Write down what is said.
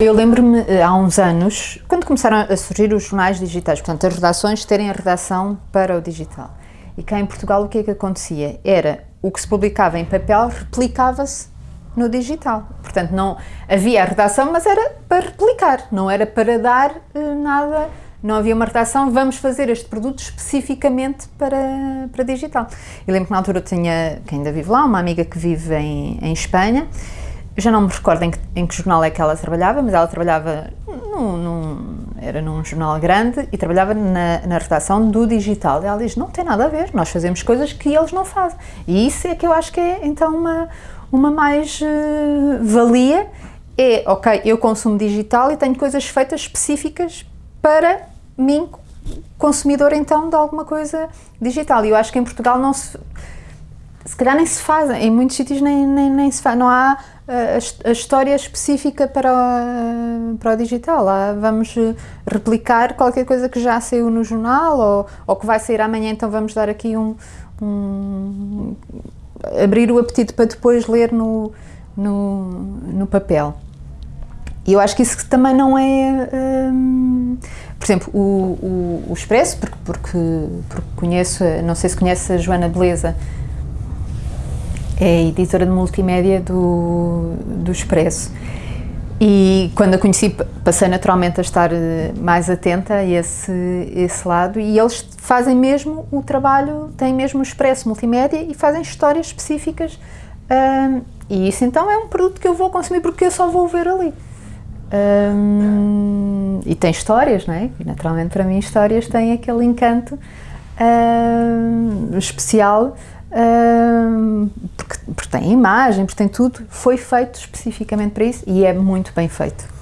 Eu lembro-me eh, há uns anos, quando começaram a surgir os jornais digitais, portanto as redações terem a redação para o digital. E cá em Portugal o que é que acontecia? Era o que se publicava em papel replicava-se no digital. Portanto não havia a redação, mas era para replicar, não era para dar eh, nada, não havia uma redação, vamos fazer este produto especificamente para, para digital. Eu lembro que na altura eu tinha, que ainda vive lá, uma amiga que vive em, em Espanha, já não me recordo em que, em que, jornal é que ela trabalhava, mas ela trabalhava, num, num, era num jornal grande e trabalhava na, na redação do digital. E ela diz, não tem nada a ver, nós fazemos coisas que eles não fazem. E isso é que eu acho que é, então, uma, uma mais-valia. Uh, é, ok, eu consumo digital e tenho coisas feitas específicas para mim, consumidor, então, de alguma coisa digital. E eu acho que em Portugal não se... Se calhar nem se faz, em muitos sítios nem, nem, nem se faz, não há a, a história específica para o, para o digital. Lá vamos replicar qualquer coisa que já saiu no jornal ou, ou que vai sair amanhã, então vamos dar aqui um, um abrir o apetite para depois ler no, no, no papel. E eu acho que isso também não é... Hum, por exemplo, o, o, o Expresso, porque, porque, porque conheço, não sei se conhece a Joana Beleza, é editora de multimédia do, do Expresso. E quando a conheci, passei naturalmente a estar eh, mais atenta a esse, esse lado e eles fazem mesmo o trabalho, têm mesmo o Expresso Multimédia e fazem histórias específicas um, e isso então é um produto que eu vou consumir porque eu só vou ver ali. Um, e tem histórias, não é? E naturalmente para mim histórias têm aquele encanto um, especial porque, porque tem imagem, porque tem tudo, foi feito especificamente para isso e é muito bem feito.